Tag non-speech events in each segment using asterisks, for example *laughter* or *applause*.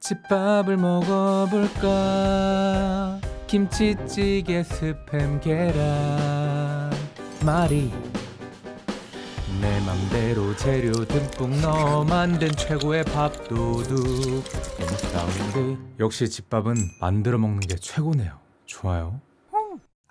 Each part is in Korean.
집밥을 먹어볼까? 김치찌개 스팸 계란. 말이 내 맘대로 재료 듬뿍 넣어 만든 최고의 밥도둑. 사운드 역시 집밥은 만들어 먹는 게 최고네요. 좋아요.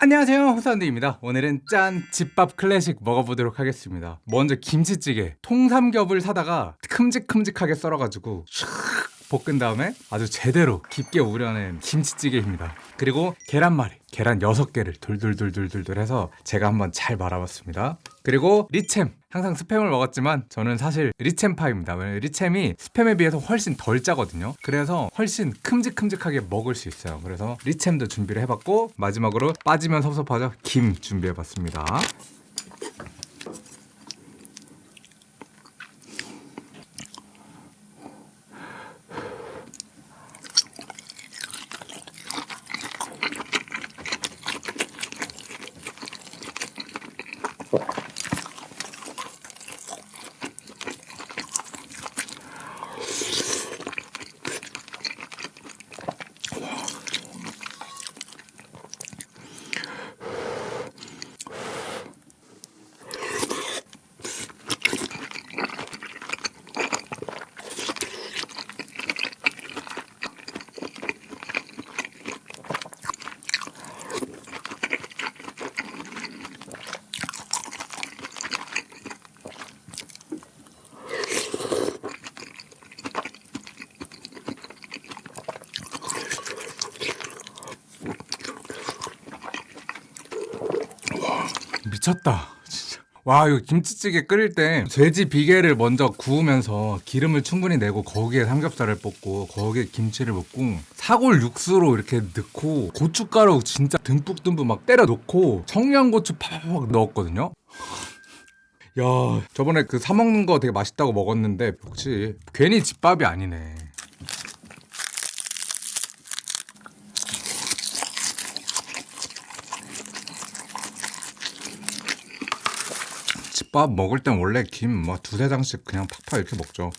안녕하세요. 호사운드입니다. 오늘은 짠 집밥 클래식 먹어보도록 하겠습니다. 먼저 김치찌개 통삼겹을 사다가 큼직큼직하게 썰어가지고 샥 볶은 다음에 아주 제대로 깊게 우려낸 김치찌개입니다. 그리고 계란말이 계란 6개를 돌돌돌돌돌 해서 제가 한번 잘 말아봤습니다. 그리고 리챔. 항상 스팸을 먹었지만 저는 사실 리챔파입니다. 리챔이 스팸에 비해서 훨씬 덜 짜거든요. 그래서 훨씬 큼직큼직하게 먹을 수 있어요. 그래서 리챔도 준비를 해봤고 마지막으로 빠지면 섭섭하죠? 김 준비해봤습니다 Bye. 미쳤다. 진짜. 와 이거 김치찌개 끓일 때 돼지 비계를 먼저 구우면서 기름을 충분히 내고 거기에 삼겹살을 볶고 거기에 김치를 볶고 사골 육수로 이렇게 넣고 고춧가루 진짜 듬뿍듬뿍 막 때려 넣고 청양고추 팍팍 넣었거든요. 야 저번에 그 사 먹는 거 되게 맛있다고 먹었는데 역시 괜히 집밥이 아니네. 집밥 먹을 땐 원래 김 뭐 두세 장씩 그냥 팍팍 이렇게 먹죠.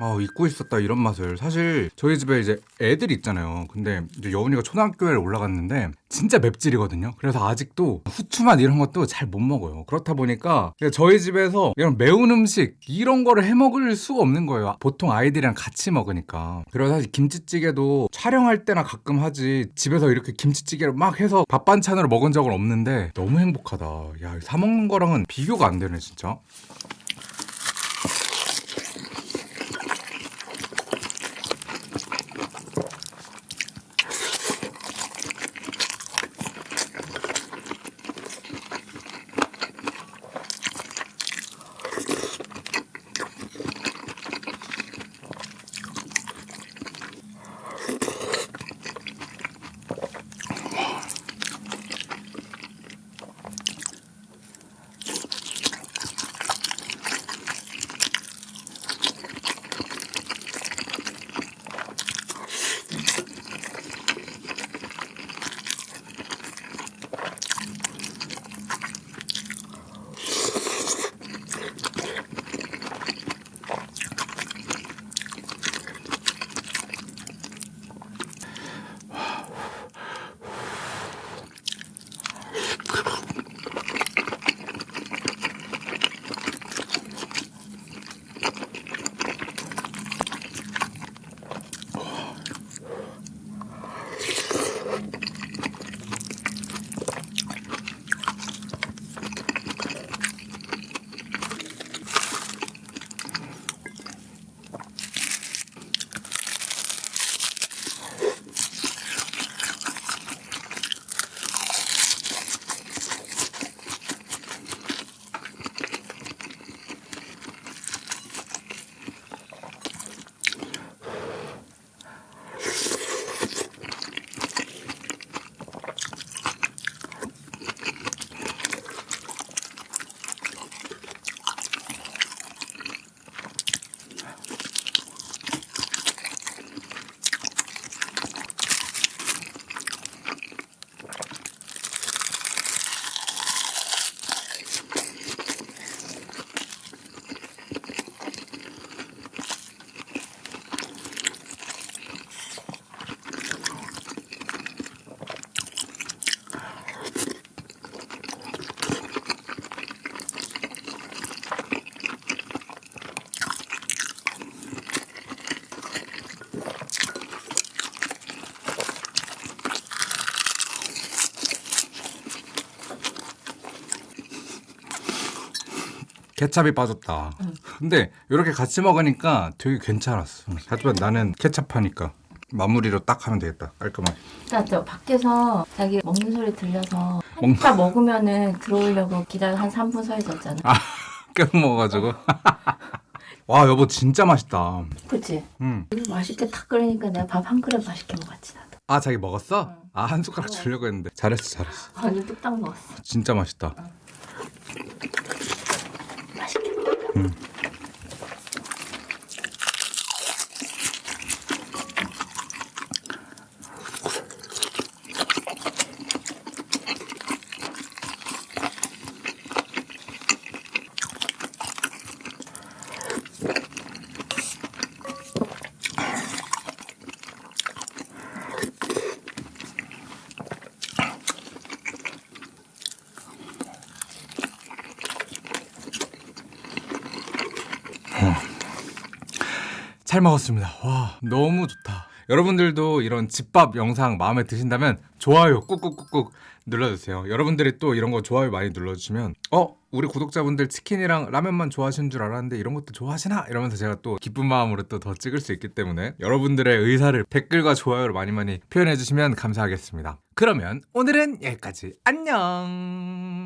아 잊고 있었다 이런 맛을. 사실 저희 집에 이제 애들 있잖아요. 근데 이제 여운이가 초등학교에 올라갔는데 진짜 맵찔이거든요. 그래서 아직도 후추맛 이런 것도 잘 못 먹어요. 그렇다 보니까 저희 집에서 이런 매운 음식 이런 거를 해 먹을 수가 없는 거예요. 보통 아이들이랑 같이 먹으니까. 그래서 사실 김치찌개도 촬영할 때나 가끔 하지 집에서 이렇게 김치찌개를 막 해서 밥 반찬으로 먹은 적은 없는데 너무 행복하다. 야 사 먹는 거랑은 비교가 안 되네 진짜 케찹이 빠졌다. 근데 이렇게 같이 먹으니까 되게 괜찮았어. 하지만 나는 케찹하니까 마무리로 딱 하면 되겠다. 깔끔하게. 진짜 저 밖에서 자기 먹는 소리 들려서 먹- 한타 먹으면은 들어오려고 기다려 한 3분 서 있었잖아. 깨 먹어가지고. *laughs* 와 여보 진짜 맛있다. 그치? 음. 맛있게 탁 끓이니까 내가 밥 한 그릇 맛있게 먹었지 나도. 아 자기 먹었어? 응. 아한 숟가락 주려고 했는데 잘했어 잘했어. 완전 뚝딱 먹었어. 진짜 맛있다. 맛 있 잘 먹었습니다. 와 너무 좋다. 여러분들도 이런 집밥 영상 마음에 드신다면 좋아요 꾹꾹꾹꾹 눌러주세요. 여러분들이 또 이런 거 좋아요 많이 눌러주시면 어 우리 구독자분들 치킨이랑 라면만 좋아하시는 줄 알았는데 이런 것도 좋아하시나 이러면서 제가 또 기쁜 마음으로 또 더 찍을 수 있기 때문에 여러분들의 의사를 댓글과 좋아요로 많이 많이 표현해 주시면 감사하겠습니다. 그러면 오늘은 여기까지 안녕.